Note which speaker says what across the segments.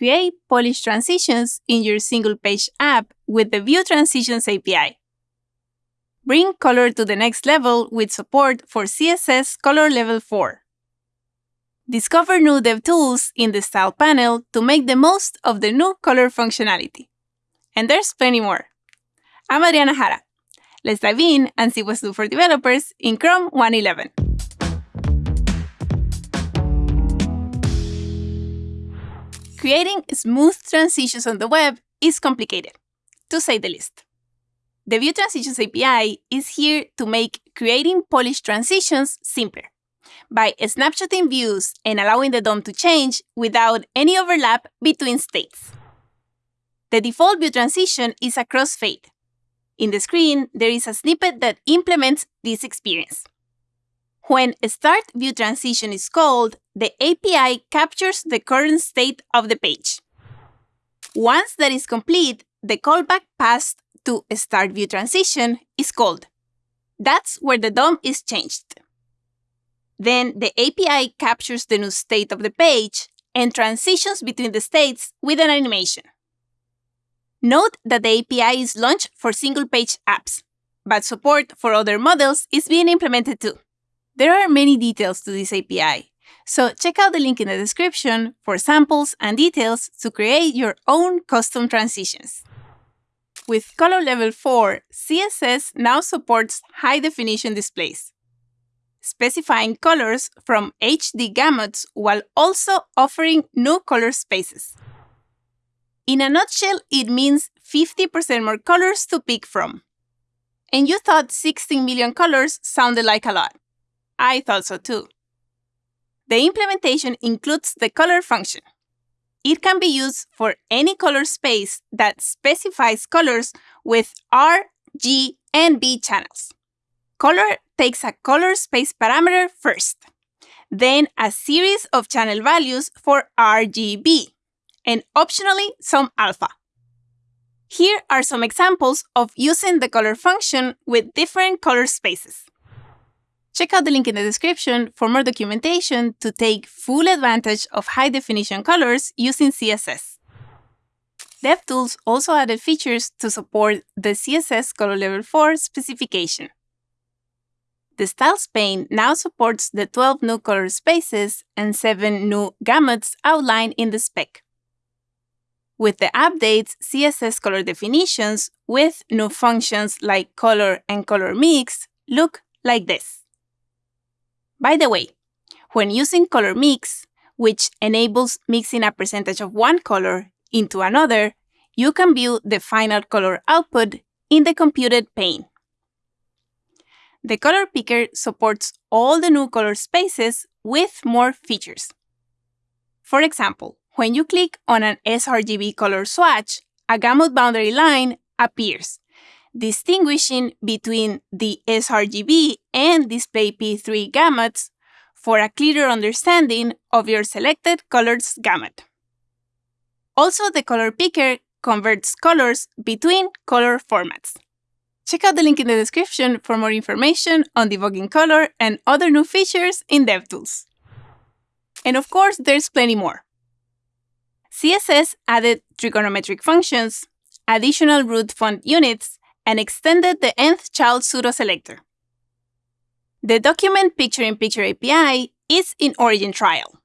Speaker 1: create polished transitions in your single page app with the View Transitions API. Bring color to the next level with support for CSS Color Level 4. Discover new DevTools in the Style panel to make the most of the new color functionality. And there's plenty more. I'm Adriana Jara. Let's dive in and see what's new for developers in Chrome 1.11. Creating smooth transitions on the web is complicated, to say the least. The View Transitions API is here to make creating polished transitions simpler by snapshotting views and allowing the DOM to change without any overlap between states. The default view transition is a crossfade. In the screen, there is a snippet that implements this experience. When Start View Transition is called, the API captures the current state of the page. Once that is complete, the callback passed to Start View Transition is called. That's where the DOM is changed. Then the API captures the new state of the page and transitions between the states with an animation. Note that the API is launched for single-page apps, but support for other models is being implemented too. There are many details to this API, so check out the link in the description for samples and details to create your own custom transitions. With Color Level 4, CSS now supports high-definition displays, specifying colors from HD gamuts while also offering new color spaces. In a nutshell, it means 50% more colors to pick from. And you thought 16 million colors sounded like a lot. I thought so too. The implementation includes the color function. It can be used for any color space that specifies colors with R, G, and B channels. Color takes a color space parameter first, then a series of channel values for RGB, and optionally some alpha. Here are some examples of using the color function with different color spaces. Check out the link in the description for more documentation to take full advantage of high-definition colors using CSS. DevTools also added features to support the CSS Color Level 4 specification. The Styles pane now supports the 12 new color spaces and 7 new gamuts outlined in the spec with the updates CSS color definitions with new functions like color and color mix look like this. By the way, when using color mix, which enables mixing a percentage of one color into another, you can view the final color output in the computed pane. The color picker supports all the new color spaces with more features. For example, when you click on an sRGB color swatch, a gamut boundary line appears, distinguishing between the sRGB and display P3 gamuts for a clearer understanding of your selected color's gamut. Also, the color picker converts colors between color formats. Check out the link in the description for more information on debugging color and other new features in DevTools. And of course, there's plenty more. CSS added trigonometric functions, additional root font units, and extended the nth child pseudo-selector. The Document Picture-in-Picture API is in Origin trial.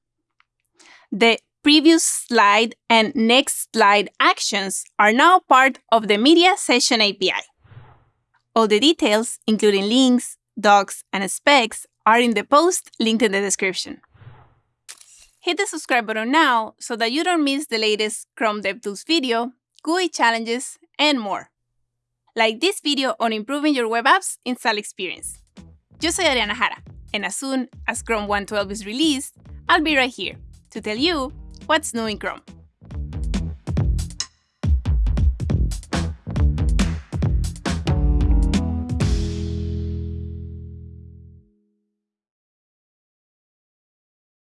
Speaker 1: The previous slide and next slide actions are now part of the Media Session API. All the details, including links, docs, and specs, are in the post linked in the description. Hit the subscribe button now so that you don't miss the latest Chrome DevTools video, GUI challenges, and more. Like this video on improving your web apps install experience. Yo soy Adriana Jara, and as soon as Chrome 1.12 is released, I'll be right here to tell you what's new in Chrome.